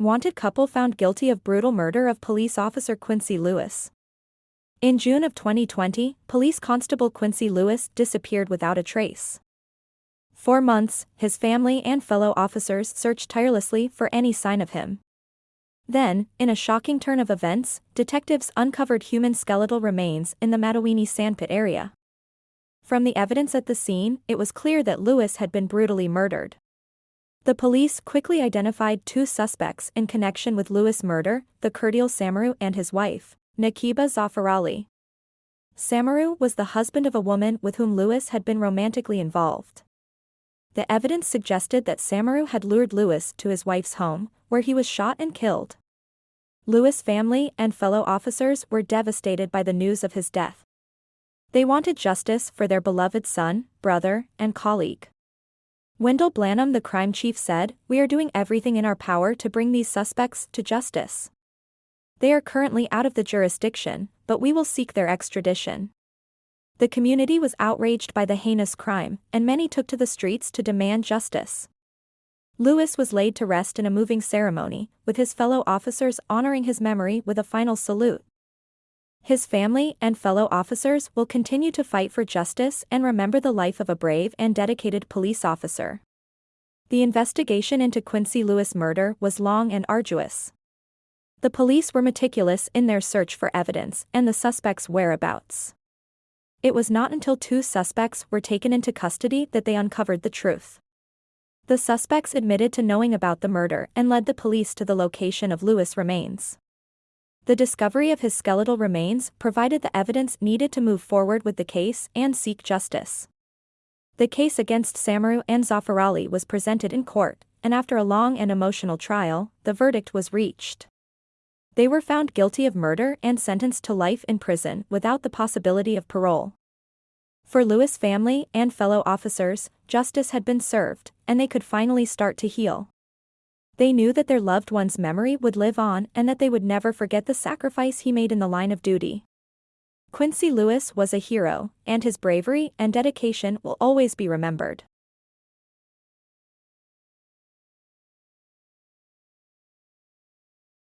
Wanted couple found guilty of brutal murder of police officer Quincy Lewis. In June of 2020, police constable Quincy Lewis disappeared without a trace. For months, his family and fellow officers searched tirelessly for any sign of him. Then, in a shocking turn of events, detectives uncovered human skeletal remains in the Mattawini sandpit area. From the evidence at the scene, it was clear that Lewis had been brutally murdered. The police quickly identified two suspects in connection with Lewis' murder, the Kurdial Samaru and his wife, Nakiba Zafarali. Samaru was the husband of a woman with whom Lewis had been romantically involved. The evidence suggested that Samaru had lured Lewis to his wife's home, where he was shot and killed. Lewis' family and fellow officers were devastated by the news of his death. They wanted justice for their beloved son, brother, and colleague. Wendell Blanham the crime chief said, We are doing everything in our power to bring these suspects to justice. They are currently out of the jurisdiction, but we will seek their extradition. The community was outraged by the heinous crime, and many took to the streets to demand justice. Lewis was laid to rest in a moving ceremony, with his fellow officers honoring his memory with a final salute. His family and fellow officers will continue to fight for justice and remember the life of a brave and dedicated police officer. The investigation into Quincy Lewis murder was long and arduous. The police were meticulous in their search for evidence and the suspect's whereabouts. It was not until two suspects were taken into custody that they uncovered the truth. The suspects admitted to knowing about the murder and led the police to the location of Lewis' remains. The discovery of his skeletal remains provided the evidence needed to move forward with the case and seek justice. The case against Samaru and Zafarali was presented in court, and after a long and emotional trial, the verdict was reached. They were found guilty of murder and sentenced to life in prison without the possibility of parole. For Lewis' family and fellow officers, justice had been served, and they could finally start to heal. They knew that their loved one's memory would live on and that they would never forget the sacrifice he made in the line of duty. Quincy Lewis was a hero, and his bravery and dedication will always be remembered.